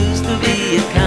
used to be a